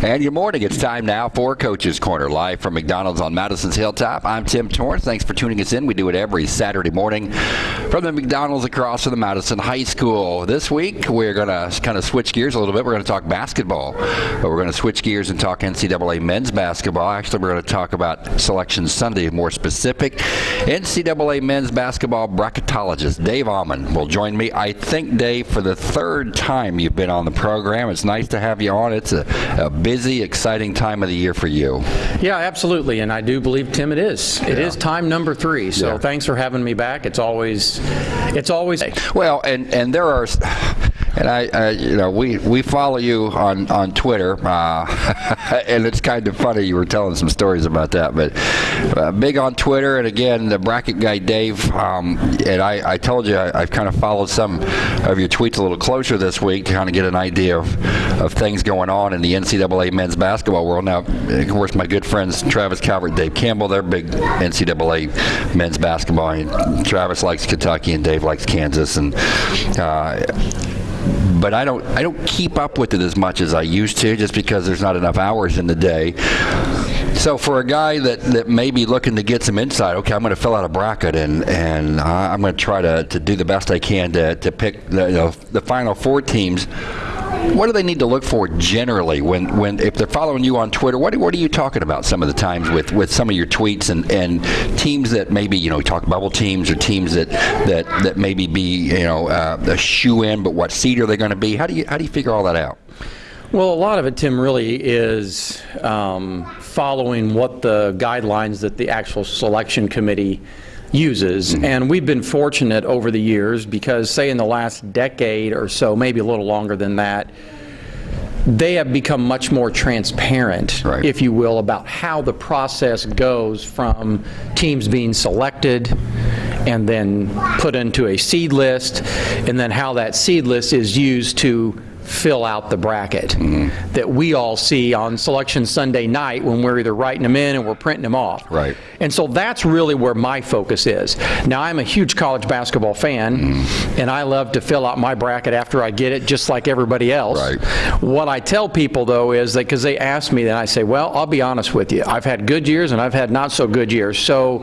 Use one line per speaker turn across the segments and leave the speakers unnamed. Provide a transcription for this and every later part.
And good morning. It's time now for Coach's Corner, live from McDonald's on Madison's Hilltop. I'm Tim Torrance. Thanks for tuning us in. We do it every Saturday morning from the McDonald's across from the Madison High School. This week, we're going to kind of switch gears a little bit. We're going to talk basketball, but we're going to switch gears and talk NCAA men's basketball. Actually, we're going to talk about Selection Sunday, more specific. NCAA men's basketball bracketologist Dave Ommen will join me. I think, Dave, for the third time you've been on the program. It's nice to have you on. It's a, a busy, exciting time of the year for you.
Yeah, absolutely, and I do believe Tim, it is. It
Yeah.
is time number three. So
Yeah.
thanks for having me back. It's always, it's always.
Well, and and there are, and I, I you know, we we follow you on on Twitter, uh, and it's kind of funny. You were telling some stories about that, but uh, big on Twitter, and again, the bracket guy Dave, um, and I, I told you I, I've kind of followed some of your tweets a little closer this week to kind of get an idea of of things going on in the NCAA men's basketball world. Now, of course, my good friends Travis Calvert, Dave Campbell, they're big NCAA men's basketball. And Travis likes Kentucky, and Dave likes Kansas, and. Uh, but I don't I don't keep up with it as much as I used to, just because there's not enough hours in the day. So for a guy that, that may be looking to get some insight, okay, I'm going to fill out a bracket and and I'm going to try to, to do the best I can to, to pick the, you know, the final four teams. What do they need to look for generally when, when if they're following you on Twitter? What, what are you talking about some of the times with, with some of your tweets and, and teams that maybe you know talk bubble teams or teams that that, that maybe be you know uh, a shoe in, but what seed are they going to be? How do you how do you figure all that out?
Well, a lot of it, Tim, really is um, following what the guidelines that the actual selection committee uses. Mm-hmm. And we've been fortunate over the years because, say, in the last decade or so, maybe a little longer than that, they have become much more transparent,
Right.
if you will, about how the process goes from teams being selected and then put into a seed list, and then how that seed list is used to fill out the bracket
Mm-hmm.
that we all see on Selection Sunday night when we're either writing them in and we're printing them off.
Right.
And so that's really where my focus is. Now, I'm a huge college basketball fan,
Mm-hmm.
and I love to fill out my bracket after I get it, just like everybody else.
Right.
What I tell people, though, is that because they ask me, then I say, well, I'll be honest with you. I've had good years and I've had not so good years. So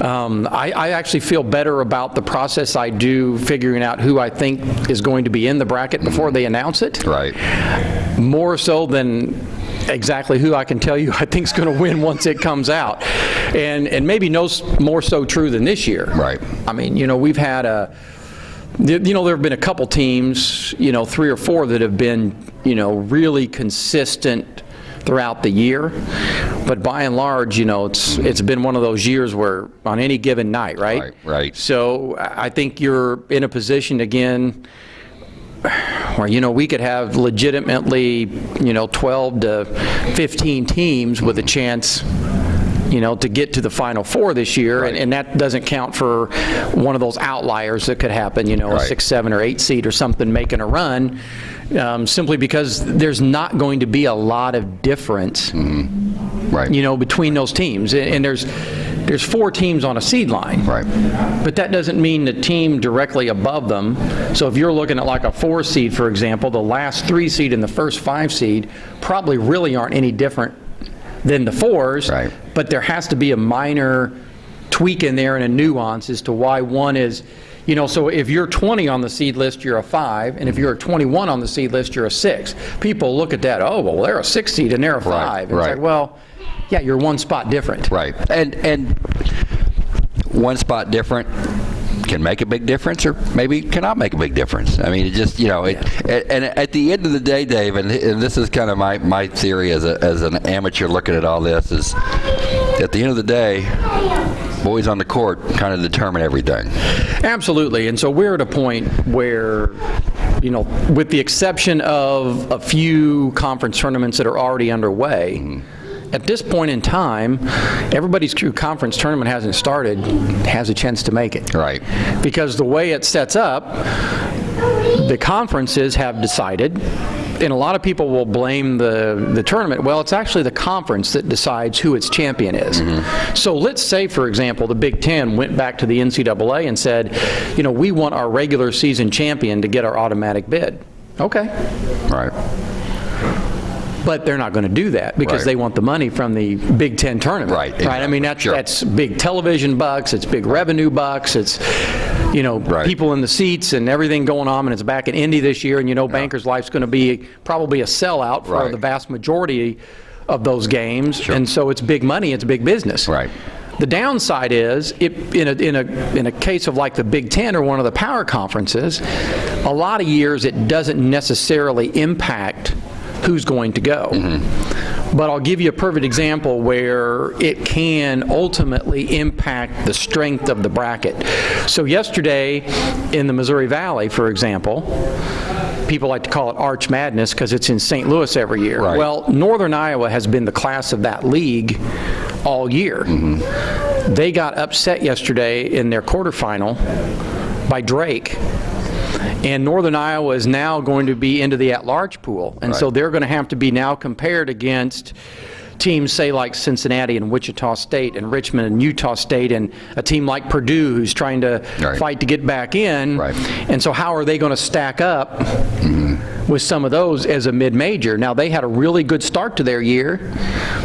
um, I, I actually feel better about the process I do figuring out who I think is going to be in the bracket before they announce it
Right.
more so than exactly who I can tell you I think is going to win once it comes out. And, and maybe no more so true than this year.
Right.
I mean, you know, we've had a, you know, there have been a couple teams, you know, three or four that have been, you know, really consistent throughout the year. But by and large, you know, it's it's been one of those years where on any given night, right?
Right, right.
So I think you're in a position again where, you know, we could have legitimately, you know, 12 to 15 teams with a chance, you know, to get to the Final Four this year, and,
Right.
and that doesn't count for one of those outliers that could happen, you know, a six, seven, or eight seed or something making a run, um, simply because there's not going to be a lot of difference
Right.
you know, between those teams. And and there's, there's four teams on a seed line.
Right.
But that doesn't mean the team directly above them. So if you're looking at like a four seed, for example, the last three seed and the first five seed probably really aren't any different than the fours.
Right.
But there has to be a minor tweak in there and a nuance as to why one is, you know, so if you're 20 on the seed list, you're a five, and if you're a 21 on the seed list, you're a six. People look at that, oh, well, they're a six seed and they're a
Right,
five. And It's
right.
like, well, yeah, you're one spot different.
Right. And and one spot different can make a big difference or maybe cannot make a big difference. I mean, it just, you know, it, and, and at the end of the day, Dave, and, and this is kind of my, my theory as, a, as an amateur looking at all this, is at the end of the day, boys on the court kind of determine everything.
Absolutely. And so we're at a point where, you know, with the exception of a few conference tournaments that are already underway, mm-hmm. At this point in time, everybody's true conference tournament hasn't started, has a chance to make it.
Right.
Because the way it sets up, the conferences have decided, and a lot of people will blame the, the tournament. Well, it's actually the conference that decides who its champion is. Mm-hmm. So let's say, for example, the Big Ten went back to the NCAA and said, you know, we want our regular season champion to get our automatic bid. Okay.
Right.
But they're not going to do that because
Right.
they want the money from the Big Ten tournament.
Right,
Right. I mean, that's,
Sure.
that's big television bucks, it's big revenue bucks, it's, you know,
Right.
people in the seats and everything going on, and it's back in Indy this year, and you know Bankers Life's going to be probably a sellout for
Right.
the vast majority of those games, and so it's big money, it's big business.
Right.
The downside is, it, in, a, in, a, in a case of like the Big Ten or one of the power conferences, a lot of years it doesn't necessarily impact who's going to go. Mm-hmm. But I'll give you a perfect example where it can ultimately impact the strength of the bracket. So yesterday in the Missouri Valley, for example, people like to call it Arch Madness because it's in St. Louis every year.
Right.
Well, Northern Iowa has been the class of that league all year. Mm-hmm. They got upset yesterday in their quarterfinal by Drake. And Northern Iowa is now going to be into the at-large pool. And so they're going to have to be now compared against teams, say, like Cincinnati and Wichita State and Richmond and Utah State and a team like Purdue who's trying to
Right.
fight to get back in.
Right.
And so how are they going to stack up with some of those as a mid-major? Now, they had a really good start to their year,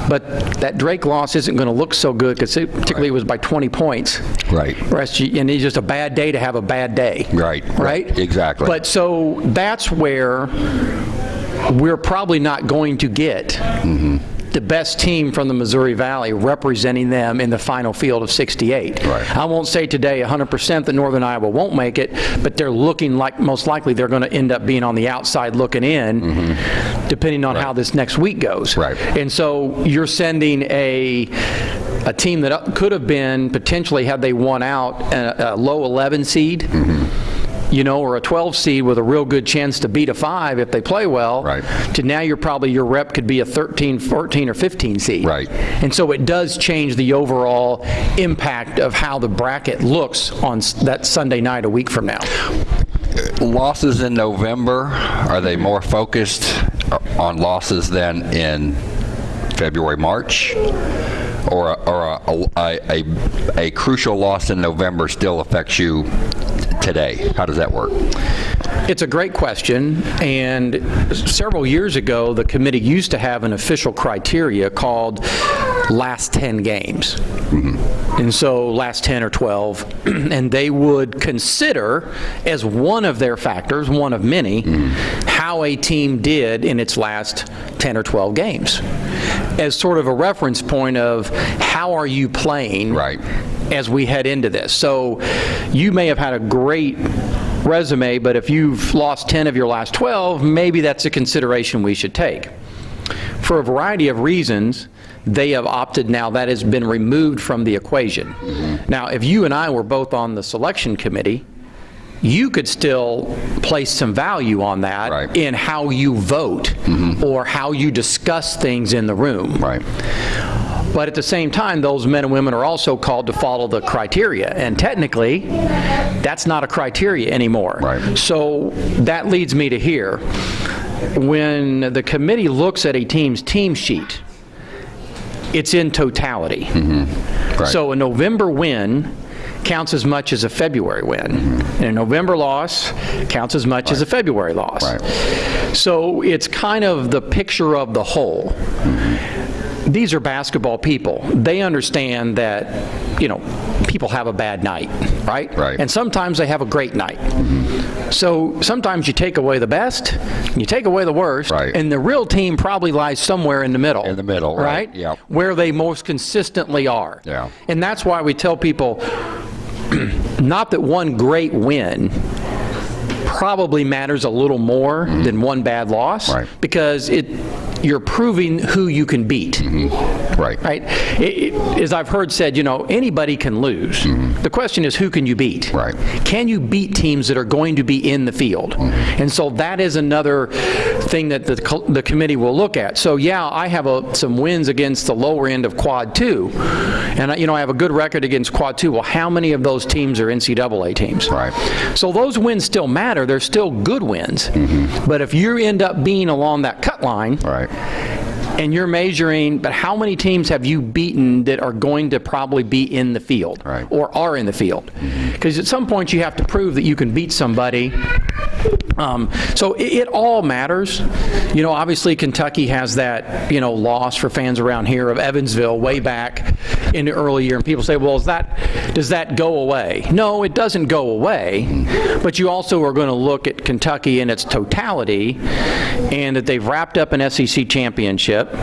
but that Drake loss isn't going to look so good because particularly it was by 20 points.
Right.
Rest And it's just a bad day to have a bad day.
Right, right,
Right?
exactly.
But so that's where we're probably not going to get
Mm-hmm.
The best team from the Missouri Valley representing them in the final field of 68.
Right.
I won't say today 100% that Northern Iowa won't make it, but they're looking like, most likely, they're going to end up being on the outside looking in, mm-hmm. depending on how this next week goes.
Right.
And so you're sending a, a team that could have been potentially, had they won out, a, a low 11 seed, mm-hmm. You know, or a 12 seed with a real good chance to beat a 5 if they play well,
Right.
to now you're probably, your rep could be a 13, 14, or 15 seed.
Right.
And so it does change the overall impact of how the bracket looks on that Sunday night a week from now.
Losses in November, are they more focused on losses than in February, March? Or, or a, a, a, a crucial loss in November still affects you today? How does that work?
It's a great question, and several years ago, the committee used to have an official criteria called last 10 games. Mm-hmm. And so, last 10 or 12, and they would consider as one of their factors, one of many, mm-hmm. how a team did in its last 10 or 12 games. As sort of a reference point of how are you playing
Right.
as we head into this. So you may have had a great resume, but if you've lost 10 of your last 12, maybe that's a consideration we should take. For a variety of reasons, they have opted now, that has been removed from the equation. Mm-hmm. Now, if you and I were both on the selection committee, you could still place some value on that
Right.
in how you vote mm-hmm. or how you discuss things in the room.
Right.
But at the same time, those men and women are also called to follow the criteria. And technically, that's not a criteria anymore.
Right.
So that leads me to here. When the committee looks at a team's team sheet, it's in totality. Mm-hmm.
Right.
So a November win counts as much as a February win. Mm-hmm. And a November loss counts as much as a February loss.
Right.
So it's kind of the picture of the whole. Mm-hmm. These are basketball people. They understand that, you know, people have a bad night, right?
Right.
And sometimes they have a great night. Mm-hmm. So sometimes you take away the best, you take away the worst,
Right.
and the real team probably lies somewhere in the middle.
In the middle, right,
right?
yep.
Where they most consistently are.
Yeah.
And that's why we tell people not that one great win probably matters a little more than one bad loss.
Right.
because it you're proving who you can beat
Right.
right It- it- as i've heard said you know anybody can lose the question is who can you beat.
Right.
can you beat teams that are going to be in the field
Mm-hmm.
and so that is another thing that the, the committee will look at so yeah i have a, some wins against the lower end of quad 2 and I- you know i have a good record against quad 2 well how many of those teams are ncaa teams
Right.
so those wins still matter they're still good wins Mm -hmm. but if you end up being along that cut line
Right.
and you're measuring, but how many teams have you beaten that are going to probably be in the field
Right.
or are in the field? Because at some point you have to prove that you can beat somebody Um, so it, it all matters. You know, obviously Kentucky has that, you know, loss for fans around here of Evansville way back in the early year. And people say, well, is that, does that go away? No, it doesn't go away. But you also are going to look at Kentucky in its totality and that they've wrapped up an SEC championship.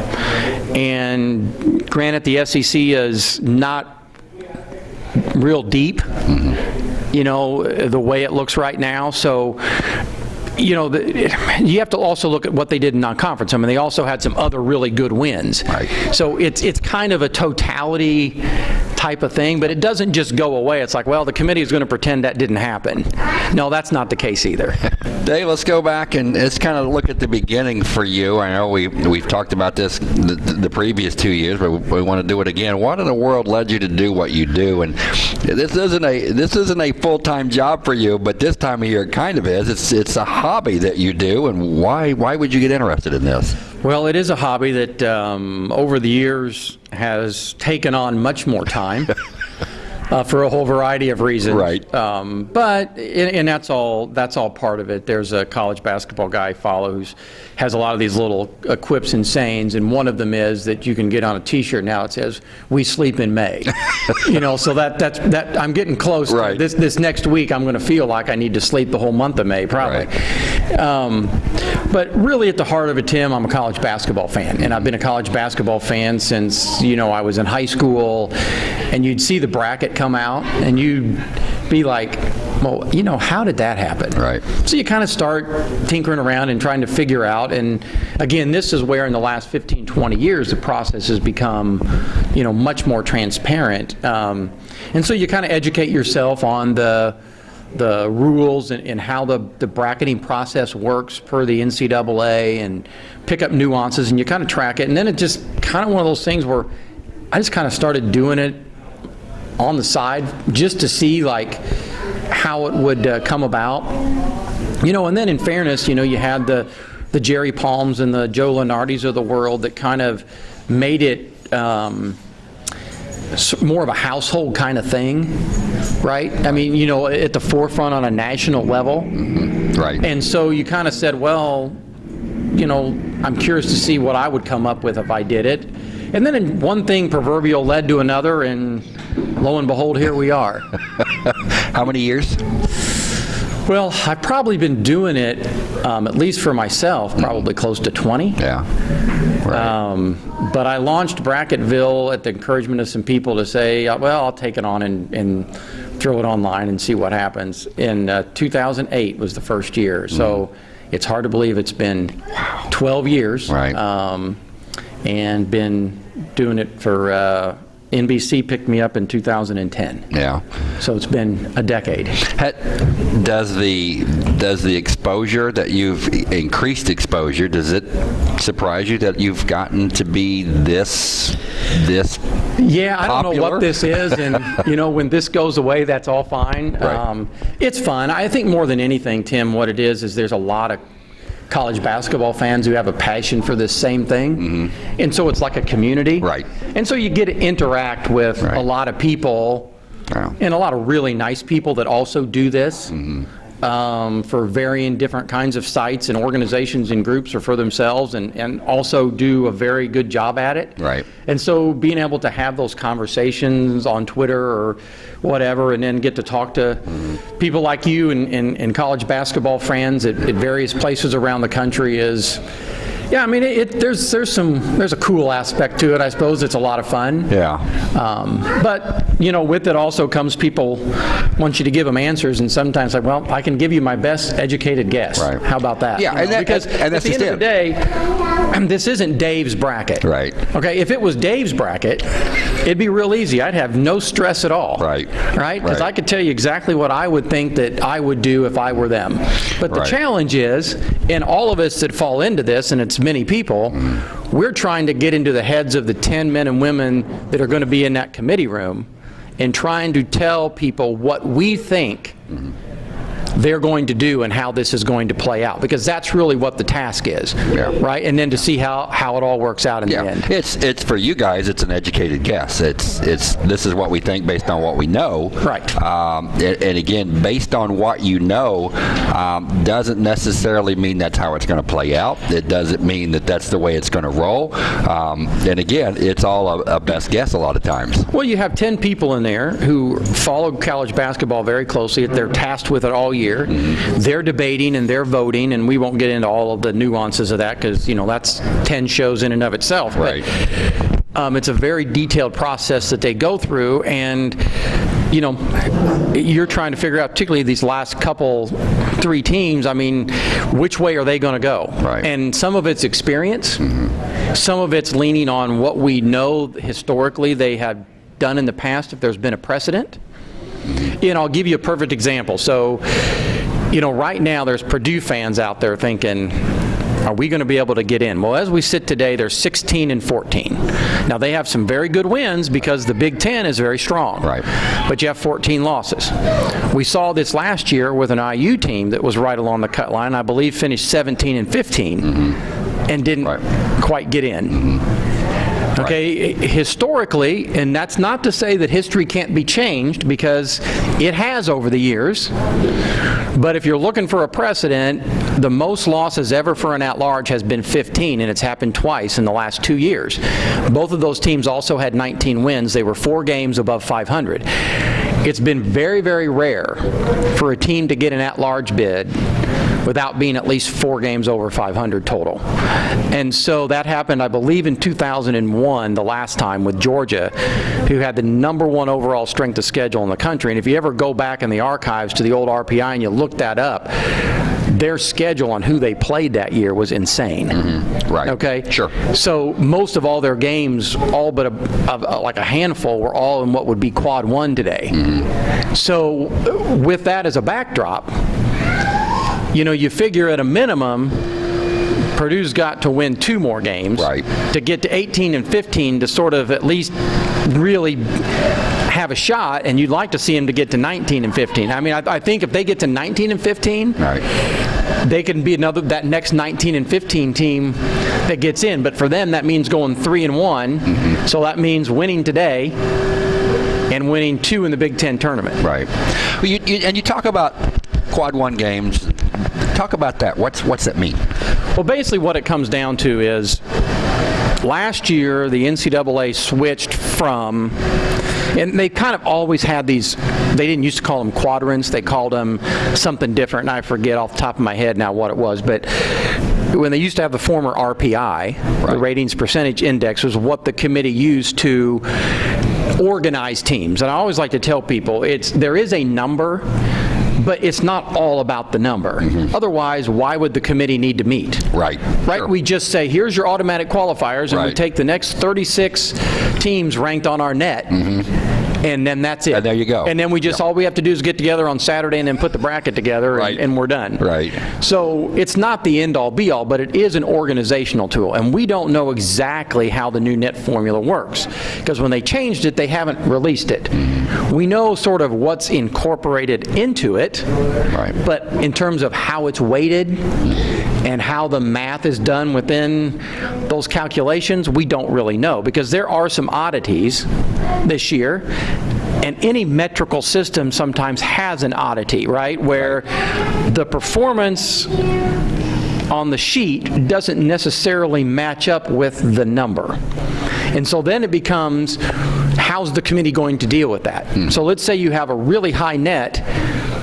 And granted, the SEC is not real deep, you know, the way it looks right now. So, you know, the, you have to also look at what they did in non-conference. I mean, they also had some other really good wins.
Right.
So it's it's kind of a totality type of thing, but it doesn't just go away. It's like, well, the committee is going to pretend that didn't happen. No, that's not the case either.
Dave, let's go back and let's kind of look at the beginning for you. I know we we've talked about this the, the previous two years, but we want to do it again. What in the world led you to do what you do? And this isn't a this isn't a full time job for you, but this time of year it kind of is. It's it's a hobby that you do, and why why would you get interested in this?
Well, it is a hobby that um, over the years has taken on much more time. Uh, for a whole variety of reasons,
Right.
Um, but and, and that's all. That's all part of it. There's a college basketball guy I follow who's has a lot of these little uh, quips and sayings, and one of them is that you can get on a T-shirt now. It says "We sleep in May." you know, so that that's that. I'm getting close.
Right.
This this next week, I'm going to feel like I need to sleep the whole month of May, probably. Um, but really, at the heart of it, Tim, I'm a college basketball fan, and I've been a college basketball fan since you know I was in high school. And you'd see the bracket come out, and you'd be like, "Well, you know, how did that happen?"
Right.
So you kind of start tinkering around and trying to figure out. And again, this is where in the last 15, 20 years, the process has become, you know, much more transparent. Um, and so you kind of educate yourself on the the rules and, and how the, the bracketing process works per the NCAA and pick up nuances and you kind of track it. And then it just kind of one of those things where I just kind of started doing it on the side just to see like how it would uh, come about. You know, and then in fairness, you know, you had the the Jerry Palms and the Joe Lunardis of the world that kind of made it um, more of a household kind of thing, right? I mean, you know, at the forefront on a national level. Mm-hmm.
Right.
And so you kind of said, well, you know, I'm curious to see what I would come up with if I did it. And then one thing proverbial led to another, and lo and behold, here we are.
How many years?
Well, I've probably been doing it, um, at least for myself, probably close to 20.
Yeah. Right.
Um, but I launched Bracketville at the encouragement of some people to say, well, I'll take it on and, and throw it online and see what happens. In uh, 2008 was the first year, so it's hard to believe it's been 12 years.
Right.
Um, and been doing it for, uh, NBC picked me up in 2010.
yeah.
So it's been a decade.
Does the does the exposure that you've increased exposure does it surprise you that you've gotten to be this this
Yeah, I don't know what this is, and you know, when this goes away, that's all fine.
Right.
Um, it's fun. I think more than anything, Tim, what it is is there's a lot of college basketball fans who have a passion for this same thing, and so it's like a community.
Right.
And so you get to interact with
Right.
a lot of people,
Yeah.
and a lot of really nice people that also do this.
Mm-hmm.
Um, for varying different kinds of sites and organizations and groups or for themselves and, and also do a very good job at it.
Right.
And so being able to have those conversations on Twitter or whatever, and then get to talk to people like you and, and, and college basketball friends at, at various places around the country is, yeah, I mean, it, it, there's there's some there's a cool aspect to it. I suppose it's a lot of fun.
yeah
Um, but you know, with it also comes people want you to give them answers, and sometimes like, well, I can give you my best educated guess.
Right.
How about that?
Yeah,
You
and
know,
that-
because
and
at
that's
the end
just
of the day, this isn't Dave's bracket.
Right.
Okay. If it was Dave's bracket, it'd be real easy. I'd have no stress at all.
Right.
Right. Because
Right.
I could tell you exactly what I would think that I would do if I were them. But the
Right.
challenge is, in all of us that fall into this, and it's many people, we're trying to get into the heads of the 10 men and women that are going to be in that committee room and trying to tell people what we think they're going to do and how this is going to play out, because that's really what the task is,
Yeah.
right? And then to see how, how it all works out in the end.
it's it's for you guys. It's an educated guess. It's it's this is what we think based on what we know.
Right.
Um, and, and again, based on what you know, um, doesn't necessarily mean that's how it's going to play out. It doesn't mean that that's the way it's going to roll. Um, and again, it's all a, a best guess a lot of times.
Well, you have 10 people in there who follow college basketball very closely. If they're tasked with it all year. They're debating and they're voting, and we won't get into all of the nuances of that because, you know, that's 10 shows in and of itself. But,
Right.
um, it's a very detailed process that they go through, and, you know, you're trying to figure out, particularly these last couple, three teams, I mean, which way are they going to go?
Right.
And some of it's experience, some of it's leaning on what we know historically they have done in the past if there's been a precedent. You know, I'll give you a perfect example. So, you know, right now there's Purdue fans out there thinking, are we going to be able to get in? Well, as we sit today, they're 16 and 14. Now they have some very good wins because the Big Ten is very strong.
Right.
But you have 14 losses. We saw this last year with an IU team that was right along the cut line. I believe finished 17 and 15 mm-hmm. and didn't
Right.
quite get in. Mm-hmm. Okay, historically, and that's not to say that history can't be changed because it has over the years. But if you're looking for a precedent, the most losses ever for an at-large has been 15, and it's happened twice in the last two years. Both of those teams also had 19 wins. They were four games above 500. It's been very, very rare for a team to get an at-large bid without being at least four games over 500 total. And so that happened, I believe, in 2001, the last time with Georgia, who had the number one overall strength of schedule in the country. And if you ever go back in the archives to the old RPI and you look that up, their schedule on who they played that year was insane.
Right.
Okay?
Sure.
So most of all their games, all but a, a, like a handful, were all in what would be quad one today. So uh, with that as a backdrop, you know, you figure at a minimum, Purdue's got to win two more games.
Right.
To get to 18 and 15 to sort of at least really have a shot, and you'd like to see them to get to 19 and 15. I mean, I, I think if they get to 19 and 15,
Right.
they can be another that next 19 and 15 team that gets in. But for them, that means going three and one. Mm-hmm. So that means winning today and winning two in the Big Ten tournament.
Right. Well, you, you, and you talk about quad one games. Talk about that. What's what's that mean?
Well, basically, what it comes down to is last year the NCAA switched from, and they kind of always had these. They didn't used to call them quadrants; they called them something different, and I forget off the top of my head now what it was, but. When they used to have the former RPI, the ratings percentage index was what the committee used to organize teams. And I always like to tell people, it's there is a number, but it's not all about the number. Mm-hmm. Otherwise, why would the committee need to meet?
Right.
Right?
Sure.
We just say, here's your automatic qualifiers, and we take the next 36 teams ranked on our NET, mm-hmm. And then that's it.
And there you go.
And then we just, all we have to do is get together on Saturday and then put the bracket together, and-
Right.
and we're done.
Right.
So it's not the end-all, be-all, but it is an organizational tool, and we don't know exactly how the new NET formula works, because when they changed it, they haven't released it. Mm-hmm. We know sort of what's incorporated into it,
Right.
but in terms of how it's weighted and how the math is done within those calculations, we don't really know, because there are some oddities this year, and any metrical system sometimes has an oddity, right? Where the performance on the sheet doesn't necessarily match up with the number. And so then it becomes, how's the committee going to deal with that? Hmm. So let's say you have a really high NET,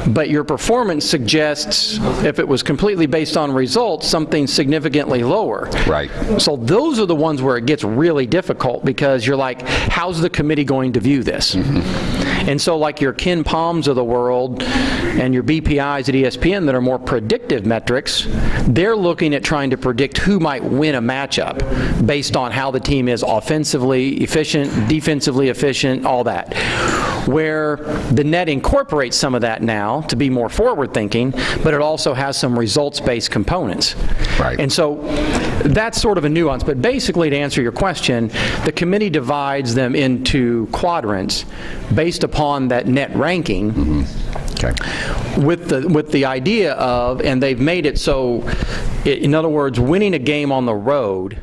but your performance suggests, if it was completely based on results, something significantly lower.
Right.
So those are the ones where it gets really difficult because you're like, how's the committee going to view this? Mm-hmm. And so like your KenPoms of the world and your BPIs at ESPN that are more predictive metrics, they're looking at trying to predict who might win a matchup based on how the team is offensively efficient, defensively efficient, all that. Where the NET incorporates some of that now to be more forward-thinking, but it also has some results-based components.
Right.
And so that's sort of a nuance, but basically to answer your question, the committee divides them into quadrants based upon that NET ranking. Mm-hmm.
Okay.
with the with the idea of, and they've made it so, i- in other words, winning a game on the road.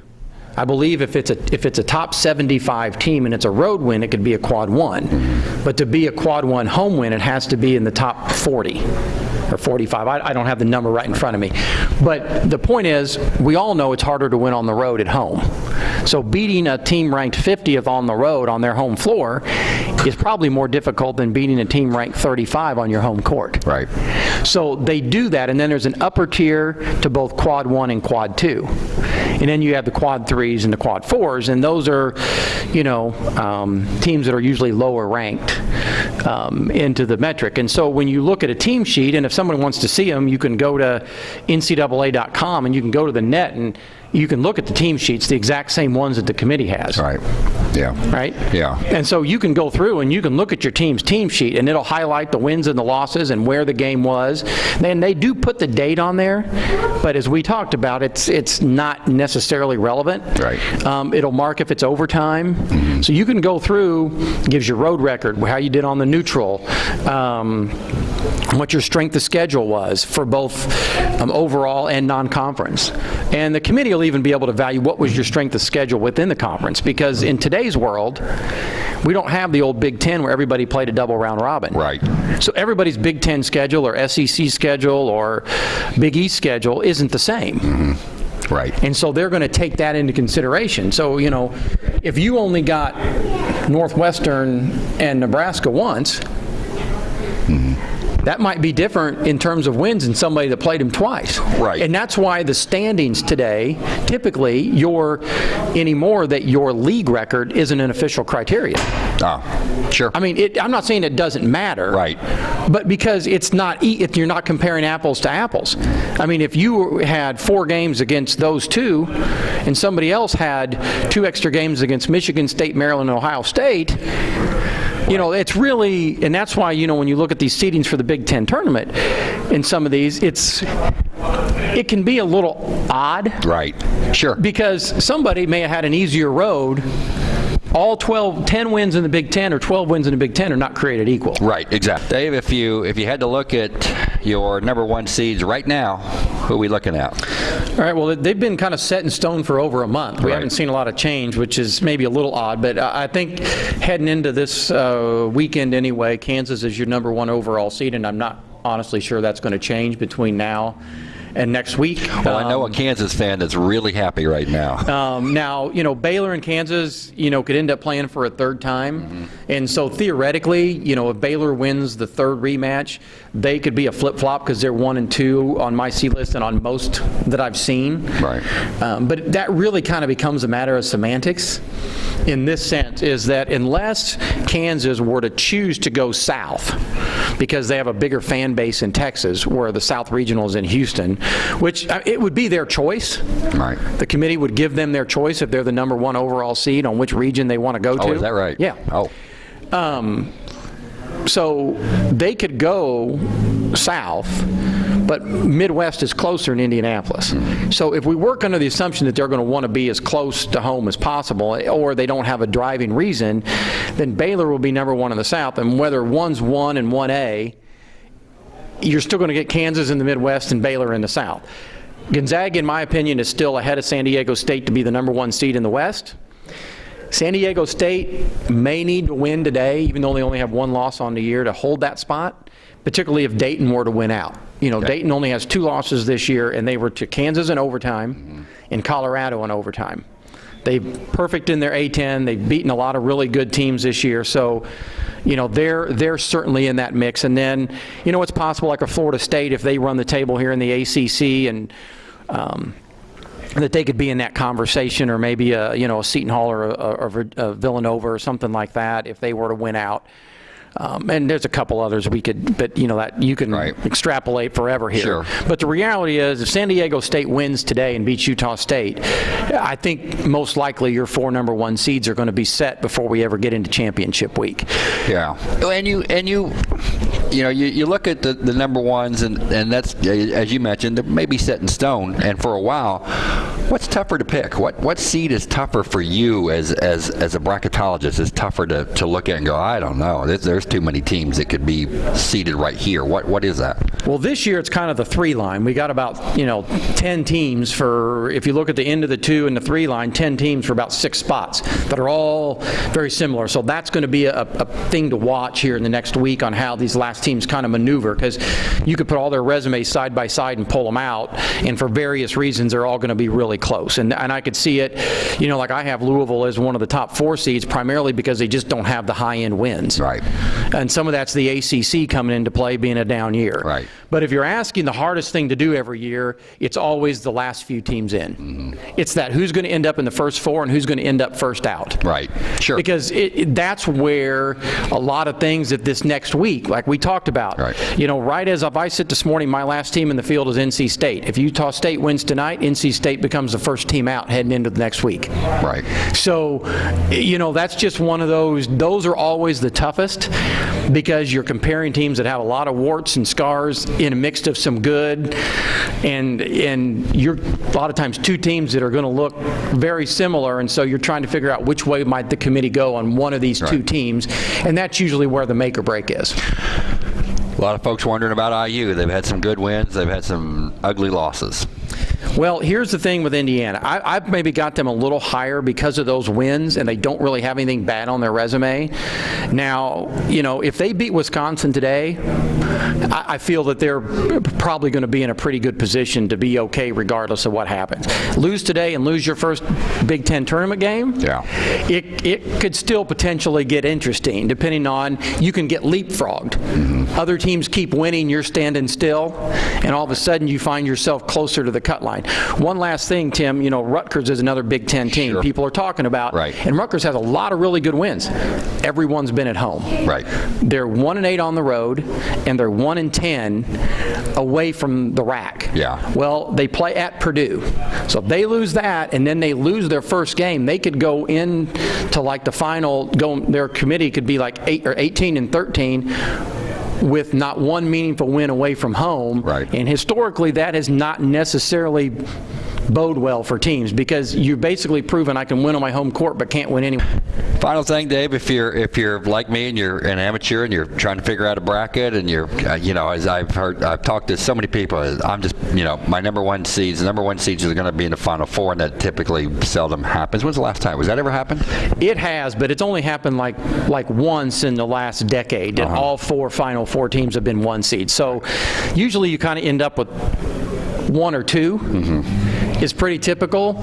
I believe if it's a if it's a top 75 team and it's a road win, it could be a quad one. Mm-hmm. But to be a quad one home win, it has to be in the top 40 or 45. I, I don't have the number right in front of me. But the point is, we all know it's harder to win on the road at home. So beating a team ranked 50th on the road on their home floor is probably more difficult than beating a team ranked 35 on your home court.
Right.
So they do that, and then there's an upper tier to both quad one and quad two. And then you have the quad threes and the quad fours, and those are, you know, um, teams that are usually lower ranked um, into the metric. And so when you look at a team sheet, and if someone wants to see them, you can go to NCAA.com and you can go to the NET and you can look at the team sheets, the exact same ones that the committee has
Right. Yeah.
right?
Yeah.
And so you can go through and you can look at your team's team sheet and it'll highlight the wins and the losses and where the game was. And they do put the date on there, but as we talked about, it's it's not necessarily relevant.
Right.
Um, it'll mark if it's overtime. So you can go through, gives your road record, how you did on the neutral, um, what your strength of schedule was for both um, overall and non-conference. And the committee will even be able to value what was your strength of schedule within the conference, because in today's world, we don't have the old Big Ten where everybody played a double round robin.
Right.
So everybody's Big Ten schedule or SEC schedule or Big East schedule isn't the same.
Right.
And so they're going to take that into consideration. So, you know, if you only got Northwestern and Nebraska once, that might be different in terms of wins than somebody that played them twice.
Right.
And that's why the standings today, typically, your anymore that your league record isn't an official criteria.
Ah, sure.
I mean, it, I'm not saying it doesn't matter.
Right.
But because it's not, if you're not comparing apples to apples. I mean, if you had four games against those two, and somebody else had two extra games against Michigan State, Maryland, and Ohio State, you know, it's really, and that's why, you know, when you look at these seedings for the Big Ten tournament, in some of these, it's, it can be a little odd
right. Sure.
because somebody may have had an easier road. All 12, 10 wins in the Big Ten or 12 wins in the Big Ten are not created equal.
Right, exactly. Dave, if you if you had to look at your number one seeds right now, who are we looking at?
All right, well, they've been kind of set in stone for over a month. We
Right.
haven't seen a lot of change, which is maybe a little odd, but I think heading into this uh, weekend anyway, Kansas is your number one overall seed, and I'm not honestly sure that's going to change between now and next week.
Well, I know a Kansas fan that's really happy right now.
Um, now, you know, Baylor and Kansas, you know, could end up playing for a third time. And so theoretically, you know, if Baylor wins the third rematch, they could be a flip flop because they're one and two on my seed list and on most that I've seen.
Right.
Um, but that really kind of becomes a matter of semantics in this sense is that unless Kansas were to choose to go south because they have a bigger fan base in Texas where the South Regional is in Houston, which uh, it would be their choice.
Right.
The committee would give them their choice if they're the number one overall seed on which region they want to go to.
Oh, is that right?
Yeah.
Oh, Um,
So they could go south, but Midwest is closer in Indianapolis. So if we work under the assumption that they're going to want to be as close to home as possible, or they don't have a driving reason, then Baylor will be number one in the South. And whether one's one and 1A, you're still going to get Kansas in the Midwest and Baylor in the South. Gonzaga, in my opinion, is still ahead of San Diego State to be the number one seed in the West. San Diego State may need to win today, even though they only have one loss on the year, to hold that spot, particularly if Dayton were to win out. You know, Dayton only has two losses this year, and they were to Kansas in overtime and Colorado in overtime. They perfect in their A10. They've beaten a lot of really good teams this year, so you know they're they're certainly in that mix. And then you know it's possible, like a Florida State, if they run the table here in the ACC and um, that they could be in that conversation, or maybe a you know a Seton Hall or a, a, a Villanova or something like that if they were to win out. Um, and there's a couple others we could, but you know that you can
Right.
extrapolate forever here.
Sure.
But the reality is, if San Diego State wins today and beats Utah State, I think most likely your four number one seeds are going to be set before we ever get into championship week.
yeah. And you and you, you know, you, you look at the, the number ones, and and that's as you mentioned, they may be set in stone. And for a while, what's tougher to pick? What what seed is tougher for you as as as a bracketologist? Is tougher to, to look at and go, I don't know. There's, there's too many teams that could be seated right here. What What is that?
Well, this year it's kind of the three line. We got about, you know, 10 teams for, if you look at the end of the two and the three line, 10 teams for about six spots that are all very similar. So that's going to be a, a thing to watch here in the next week on how these last teams kind of maneuver because you could put all their resumes side by side and pull them out, and for various reasons, they're all going to be really close. And, and I could see it, you know, like I have Louisville as one of the top four seeds primarily because they just don't have the high end wins.
Right.
And some of that's the ACC coming into play being a down year.
Right.
But if you're asking the hardest thing to do every year, it's always the last few teams in.
Mm-hmm.
It's that who's going to end up in the first four and who's going to end up first out.
Right. Sure.
Because it, it- that's where a lot of things that this next week, like we talked about,
Right.
you know, right as if I sit this morning, my last team in the field is NC State. If Utah State wins tonight, NC State becomes the first team out heading into the next week.
right.
So, you know, that's just one of those, those are always the toughest because you're comparing teams that have a lot of warts and scars in a mix of some good. And, and you're, a lot of times, two teams that are going to look very similar. And so you're trying to figure out which way might the committee go on one of these two teams. And that's usually where the make or break is.
A lot of folks wondering about IU. They've had some good wins. They've had some ugly losses.
Well, here's the thing with Indiana. I, I've maybe got them a little higher because of those wins, and they don't really have anything bad on their resume. Now, you know, if they beat Wisconsin today, I, I feel that they're probably going to be in a pretty good position to be okay regardless of what happens. Lose today and lose your first Big Ten tournament game,
Yeah.
it, it could still potentially get interesting, depending on you can get leapfrogged. Mm-hmm. Other teams keep winning, you're standing still, and all of a sudden you find yourself closer to the cut line. One last thing, Tim, you know, Rutgers is another Big Ten team
Sure.
people are talking about,
Right.
and Rutgers has a lot of really good wins. Everyone's been at home.
Right.
They're one and eight on the road, and they're one and ten away from the RAC.
Yeah.
Well, they play at Purdue, so if they lose that, and then they lose their first game, they could go in to like the final. Go their committee could be like eight or 18 and 13 with not one meaningful win away from home.
Right.
And historically, that has not necessarily bode well for teams because you've basically proven I can win on my home court but can't win anywhere.
Final thing, Dave, if you're if you're like me and you're an amateur and you're trying to figure out a bracket and you're uh, you know as I've heard I've talked to so many people I'm just you know my number one seeds the number one seeds are going to be in the final four and that typically seldom happens. When's the last time? Was that ever happened?
It has, but it's only happened like like once in the last decade that all four final four teams have been one seed. So usually you kind of end up with one or 2 Is pretty typical,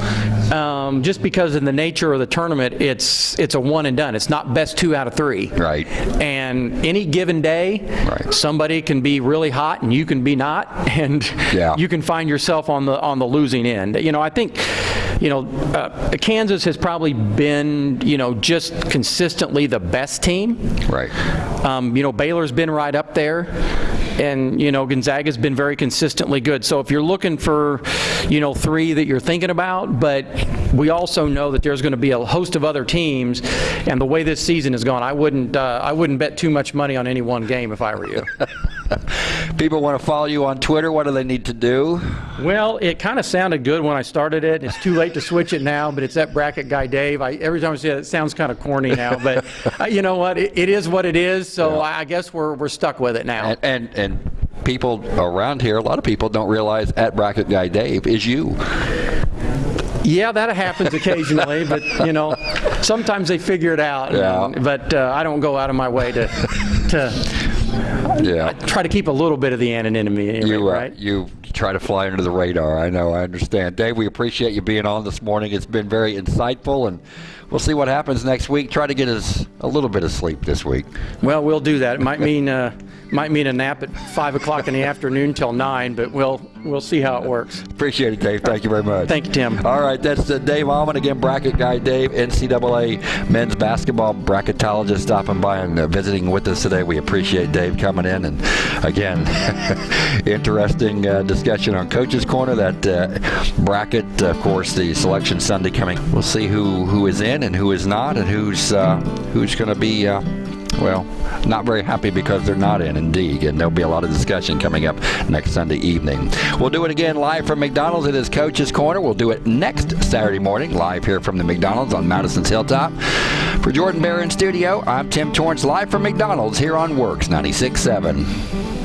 um, just because in the nature of the tournament, it's it's a one and done. It's not best two out of three.
Right.
And any given day,
Right.
somebody can be really hot and you can be not, and
Yeah.
you can find yourself on the on the losing end. You know, I think, you know, uh, Kansas has probably been, you know, just consistently the best team.
Right.
Um, you know, Baylor's been right up there. And, you know, Gonzaga's been very consistently good. So if you're looking for, you know, three that you're thinking about, but we also know that there's going to be a host of other teams. And the way this season has gone, I wouldn't, uh, I wouldn't bet too much money on any one game if I were you.
People want to follow you on Twitter. What do they need to do?
Well, it kind of sounded good when I started it. It's too late to switch it now, but it's that bracket guy Dave. I, every time I say it, it sounds kind of corny now, but uh, you know what? It, it is what it is. So I guess we're we're stuck with it now.
And, and and people around here, a lot of people don't realize at Bracket Guy Dave is you.
Yeah, that happens occasionally, but you know, sometimes they figure it out.
Yeah.
But uh, I don't go out of my way to to
Yeah.
try to keep a little bit of the anonymity,
You, uh,
right?
you try to fly under the radar. I know. I understand. Dave, we appreciate you being on this morning. It's been very insightful, and we'll see what happens next week. Try to get us a little bit of sleep this week.
Well, we'll do that. It might mean uh, might mean a nap at five o'clock in the afternoon till nine, but we'll we'll see how it works.
Appreciate it, Dave. Thank you very much.
Thank you, Tim.
All right, that's uh, Dave Ommen again, bracket guy Dave, NCAA men's basketball bracketologist, stopping by and uh, visiting with us today. We appreciate Dave coming in, and again, interesting uh, discussion on Coach's Corner. That uh, bracket, of course, the selection Sunday coming. We'll see who who is in and who is not, and who's uh, who's going to be. Well, not very happy because they're not in, indeed. And there'll be a lot of discussion coming up next Sunday evening. We'll do it again live from McDonald's. It is Coach's Corner. We'll do it next Saturday morning live here from the McDonald's on Madison's Hilltop. For Jordan Bear in studio, I'm Tim Torrance live from McDonald's here on WORX 96.7.